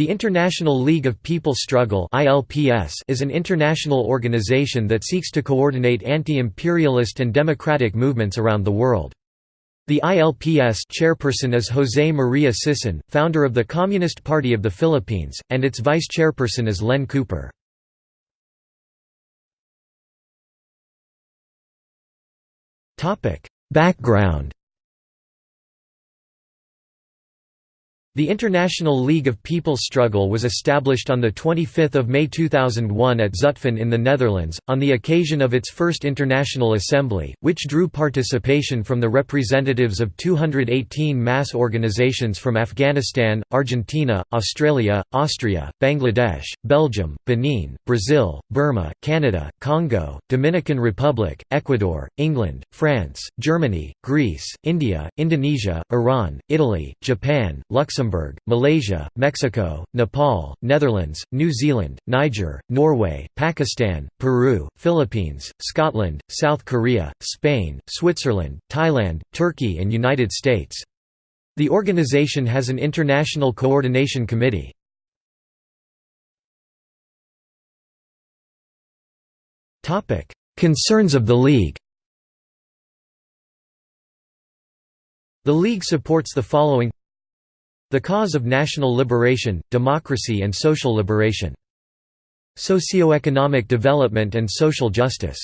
The International League of People's Struggle is an international organization that seeks to coordinate anti-imperialist and democratic movements around the world. The ILPS chairperson is José María Sison, founder of the Communist Party of the Philippines, and its vice-chairperson is Len Cooper. Background The International League of People's Struggle was established on 25 May 2001 at Zutphen in the Netherlands, on the occasion of its first International Assembly, which drew participation from the representatives of 218 mass organizations from Afghanistan, Argentina, Australia, Austria, Bangladesh, Belgium, Benin, Brazil, Burma, Canada, Congo, Dominican Republic, Ecuador, England, France, Germany, Greece, India, Indonesia, Iran, Italy, Japan, Luxembourg Luxembourg, Malaysia, Mexico, Nepal, Netherlands, New Zealand, Niger, Norway, Pakistan, Peru, Philippines, Scotland, South Korea, Spain, Switzerland, Thailand, Turkey and United States. The organization has an international coordination committee. Concerns of the League The League supports the following the cause of national liberation, democracy and social liberation. Socioeconomic development and social justice.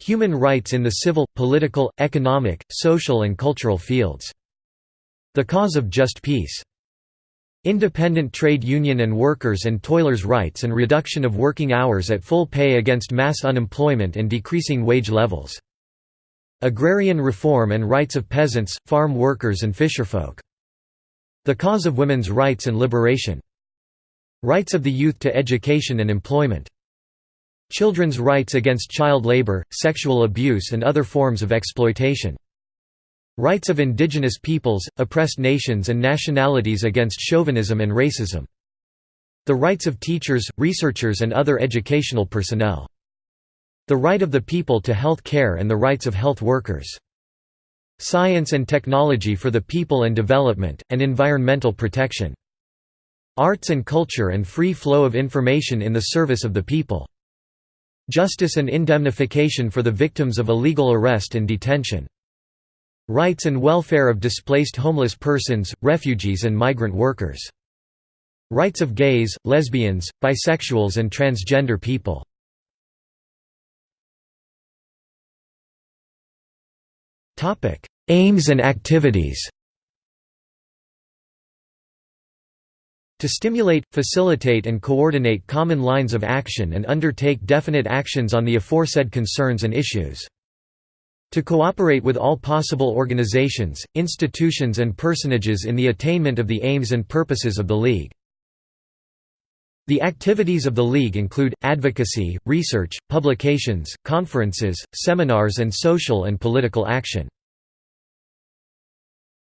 Human rights in the civil, political, economic, social and cultural fields. The cause of just peace. Independent trade union and workers' and toilers' rights and reduction of working hours at full pay against mass unemployment and decreasing wage levels. Agrarian reform and rights of peasants, farm workers and fisherfolk. The cause of women's rights and liberation. Rights of the youth to education and employment. Children's rights against child labor, sexual abuse and other forms of exploitation. Rights of indigenous peoples, oppressed nations and nationalities against chauvinism and racism. The rights of teachers, researchers and other educational personnel. The right of the people to health care and the rights of health workers. Science and technology for the people and development, and environmental protection. Arts and culture and free flow of information in the service of the people. Justice and indemnification for the victims of illegal arrest and detention. Rights and welfare of displaced homeless persons, refugees and migrant workers. Rights of gays, lesbians, bisexuals and transgender people. Topic: Aims and activities. To stimulate, facilitate and coordinate common lines of action and undertake definite actions on the aforesaid concerns and issues. To cooperate with all possible organizations, institutions and personages in the attainment of the aims and purposes of the League. The activities of the League include, advocacy, research, publications, conferences, seminars and social and political action.